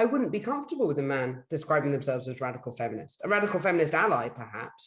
I wouldn't be comfortable with a man describing themselves as radical feminist. A radical feminist ally, perhaps,